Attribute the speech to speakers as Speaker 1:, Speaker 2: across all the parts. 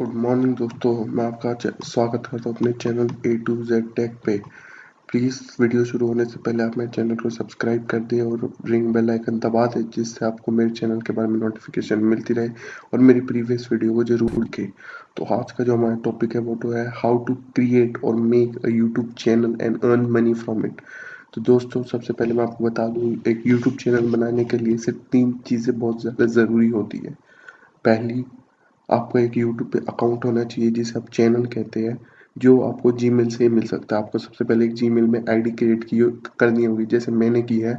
Speaker 1: Good morning दोस्तों, मैं आपका स्वागत करता हूँ अपने channel A to Z tech पे। प्लीज़ वीडियो शुरू होने से पहले आप मेरे चैनल को सब्सक्राइब कर दें और रिंग बेल आइकन दबा दें, जिससे आपको मेरे चैनल के बारे में नोटिफिकेशन मिलती रहे और मेरी प्रीवियस वीडियो को ज़रूर देखें। तो आज का जो हमारा टॉपिक है, वो तो है हाउ टू क्रिएट और make a YouTube channel and earn money from it तो दोस्तों, सबसे पहले मैं आपको बता दूँ, एक यूट्यूब चैनल बनाने के लिए सिर्फ़ तीन चीज़ें बहुत ज़्यादा ज़रूरी होती है। पहली आपको एक यूट्यूब पे अकाउंट होना चाहिए जिसे आप चैनल कहते हैं, जो आपको जीमेल से मिल सकता है। आपको सबसे पहले एक जीमेल में आईडी क्रिएट की करनी होगी, जैसे मैंने की है।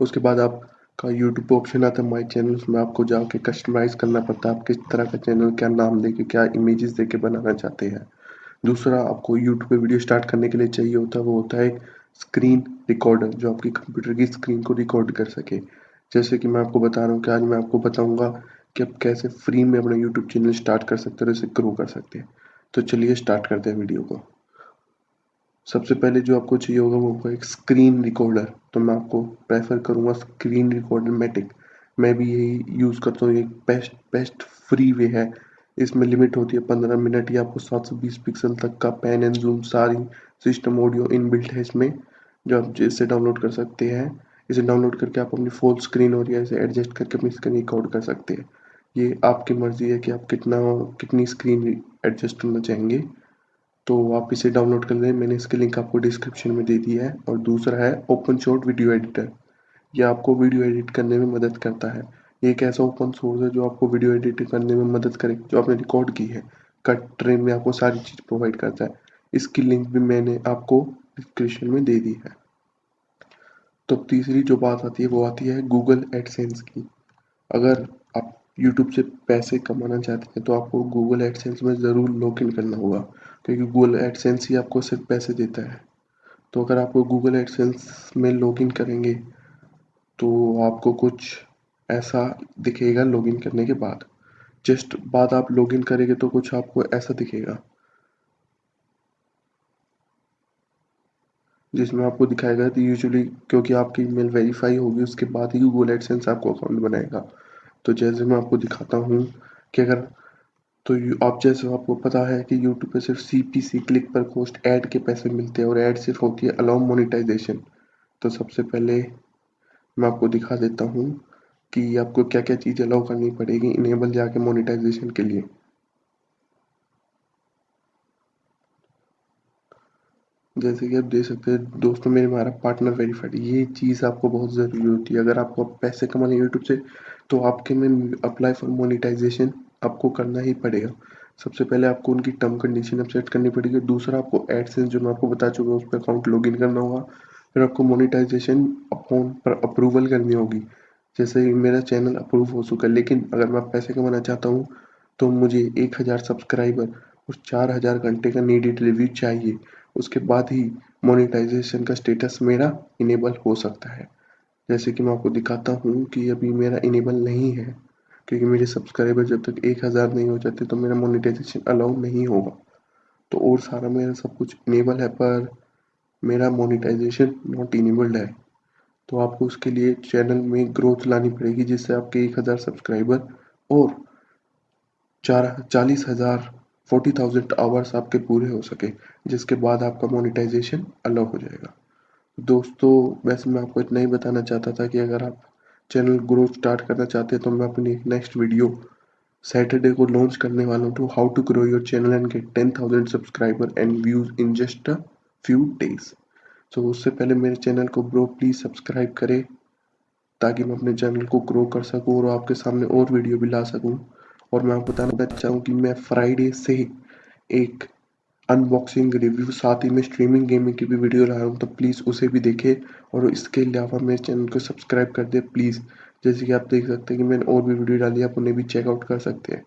Speaker 1: उसके बाद आपका यूट्यूब ऑप्शन आता है माई चैनल उसमें आपको जाके कस्टमाइज करना पड़ता है। आप किस तरह का चैनल क्या नाम देके, क्या इमेजेस दे के बनाना चाहते हैं। दूसरा, आपको यूट्यूब पे वीडियो स्टार्ट करने के लिए चाहिए होता है, वो होता है स्क्रीन रिकॉर्डर जो आपकी कंप्यूटर की स्क्रीन को रिकॉर्ड कर सके। जैसे कि मैं आपको बता रहा हूँ कि आज मैं आपको बताऊँगा कि आप कैसे फ्री में अपना यूट्यूब चैनल स्टार्ट कर सकते हैं और इसे ग्रो कर सकते हैं। तो चलिए स्टार्ट करते हैं वीडियो को। सबसे पहले जो आपको चाहिए होगा, वो होगा एक स्क्रीन रिकॉर्डर तो मैं आपको प्रेफर करूँगा स्क्रीन रिकॉर्डर मैटिक मैं भी यही यूज़ करता हूँ एक बेस्ट बेस्ट फ्री वे है। इसमें लिमिट होती है पंद्रह मिनट या आपको सात सौ बीस पिक्सल तक का पेन एंड जूम सारी सिस्टम ऑडियो इन बिल्ट है इसमें, जो आप इससे डाउनलोड कर सकते हैं। इसे डाउनलोड करके आप अपनी फुल स्क्रीन और या इसे एडजस्ट करके अपनी स्क्रीन रिकॉर्ड कर सकते हैं। ये आपकी मर्ज़ी है कि आप कितना, कितनी स्क्रीन एडजस्ट करना चाहेंगे। तो आप इसे डाउनलोड कर लें। मैंने इसकी लिंक आपको डिस्क्रिप्शन में दे दी है। और दूसरा है ओपन शॉट वीडियो एडिटर ये आपको वीडियो एडिट करने में मदद करता है। ये एक ऐसा ओपन सोर्स है जो आपको वीडियो एडिट करने में मदद करे, जो आपने रिकॉर्ड की है। कट ट्रेन में आपको सारी चीज़ प्रोवाइड करता है। इसकी लिंक भी मैंने आपको डिस्क्रिप्शन में दे दी है। तो तीसरी जो बात आती है, वो आती है गूगल एडसेंस की। अगर आप यूट्यूब से पैसे कमाना चाहते हैं तो आपको गूगल एडसेंस में ज़रूर लॉग इन करना होगा, क्योंकि गूगल एडसेंस ही आपको सिर्फ़ पैसे देता है। तो अगर आपको गूगल एडसेंस में लॉग इन करेंगे तो आपको कुछ ऐसा दिखेगा लॉगिन करने के बाद। जस्ट बाद आप लॉगिन करेंगे तो कुछ आपको ऐसा दिखेगा। जिसमें आपको दिखाएगा कि यूजुअली क्योंकि आपकी ईमेल वेरीफाई होगी, उसके बाद ही गूगल एडसेंस आपको अकाउंट बनाएगा। तो जैसे मैं आपको दिखाता हूँ कि अगर तो आप जैसे आपको पता है कि यूट्यूब पे सिर्फ़ C P C click per cost ad के पैसे मिलते हैं और ऐड सिर्फ़ होती है अलाउ मोनिटाइजेशन तो सबसे पहले मैं आपको दिखा देता हूँ कि आपको क्या क्या चीज़ अलाउ करनी पड़ेगी इनेबल जाके मोनिटाइजेशन के लिए। जैसे कि आप देख सकते हैं, दोस्तों, मेरे हमारा पार्टनर वेरीफाइड ये चीज़ आपको बहुत ज़रूरी होती है। अगर आपको पैसे कमाने यूट्यूब से तो आपके में अप्लाई फॉर मोनिटाइजेशन आपको करना ही पड़ेगा। सबसे पहले आपको उनकी टर्म कंडीशन अब सेट करनी पड़ेगी, दूसरा आपको एडसेंस जो मैं आपको बता चुका हूँ, उस पर अकाउंट लॉग करना होगा। फिर आपको मोनिटाइजेशन अकाउंट पर अप्रूवल करनी होगी। जैसे मेरा चैनल अप्रूव हो चुका है, लेकिन अगर मैं पैसे कमाना चाहता हूँ तो मुझे एक हज़ार सब्सक्राइबर और चार हज़ार घंटे का नीडेड रिव्यू चाहिए। उसके बाद ही मोनेटाइजेशन का स्टेटस मेरा इनेबल हो सकता है। जैसे कि मैं आपको दिखाता हूँ कि अभी मेरा इनेबल नहीं है, क्योंकि मेरे सब्सक्राइबर जब तक एक हज़ार नहीं हो जाते तो मेरा मोनेटाइजेशन अलाउ नहीं होगा। तो और सारा मेरा सब कुछ इनेबल है, पर मेरा मोनेटाइजेशन नॉट इनेबल्ड है। तो आपको उसके लिए चैनल में ग्रोथ लानी पड़ेगी, जिससे आपके एक हज़ार सब्सक्राइबर और चार, चालीस हज़ार फोर्टी थाउज़ेंड आवर्स आपके पूरे हो सके, जिसके बाद आपका मोनिटाइजेशन अलाउ हो जाएगा। दोस्तों, वैसे मैं आपको इतना ही बताना चाहता था कि अगर आप चैनल ग्रो स्टार्ट करना चाहते हैं तो मैं अपनी नेक्स्ट वीडियो सैटरडे को लॉन्च करने वाला हूँ to how to grow your channel and get ten thousand subscriber and views in just a few days so उससे पहले मेरे चैनल को ब्रो प्लीज़ सब्सक्राइब करें, ताकि मैं अपने चैनल को ग्रो कर सकूँ और आपके सामने और वीडियो भी ला सकूँ। और मैं आपको बताना चाहूँ कि मैं फ्राइडे से एक अनबॉक्सिंग रिव्यू साथ ही में स्ट्रीमिंग गेमिंग की भी वीडियो ला रहा हूँ तो प्लीज़ उसे भी देखें और इसके अलावा मेरे चैनल को सब्सक्राइब कर दे प्लीज़ जैसे कि आप देख सकते हैं कि मैंने और भी वीडियो डाली आप उन्हें भी चेकआउट कर सकते हैं।